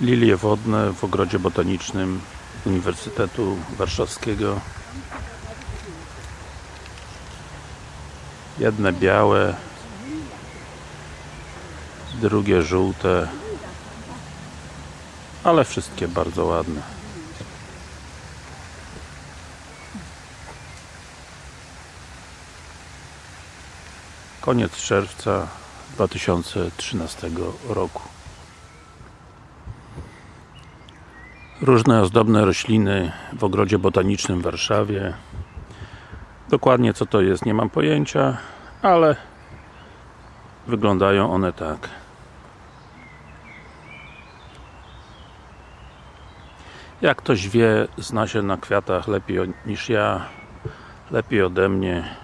Lilie wodne w ogrodzie botanicznym Uniwersytetu Warszawskiego. Jedne białe drugie żółte ale wszystkie bardzo ładne. Koniec czerwca 2013 roku różne ozdobne rośliny w ogrodzie botanicznym w Warszawie. Dokładnie co to jest nie mam pojęcia ale wyglądają one tak. Jak ktoś wie, zna się na kwiatach lepiej niż ja lepiej ode mnie.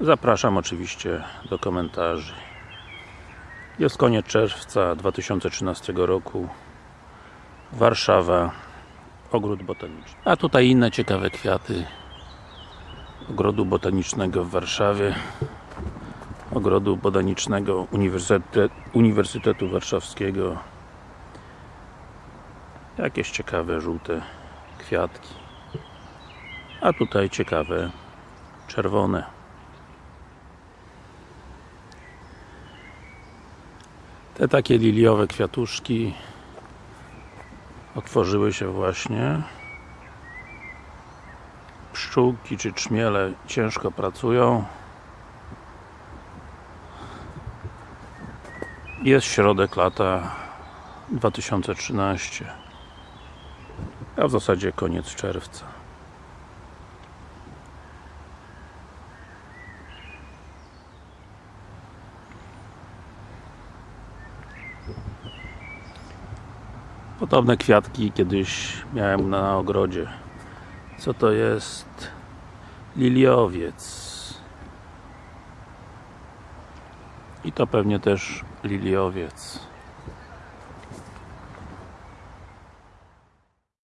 Zapraszam oczywiście do komentarzy. Jest koniec czerwca 2013 roku Warszawa ogród botaniczny. A tutaj inne ciekawe kwiaty. Ogrodu botanicznego w Warszawie. Ogrodu botanicznego Uniwersytet, Uniwersytetu Warszawskiego. Jakieś ciekawe żółte kwiatki. A tutaj ciekawe czerwone. Te takie liliowe kwiatuszki otworzyły się właśnie. Pszczółki czy czmiele ciężko pracują. Jest środek lata 2013 a w zasadzie koniec czerwca Podobne kwiatki kiedyś miałem na ogrodzie. Co to jest? Liliowiec. I to pewnie też liliowiec